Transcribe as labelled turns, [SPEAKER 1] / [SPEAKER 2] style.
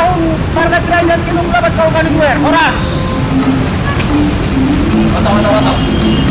[SPEAKER 1] panahon Margas Rider kinong labad ka o ganun Oras! Wataw, wataw, wataw.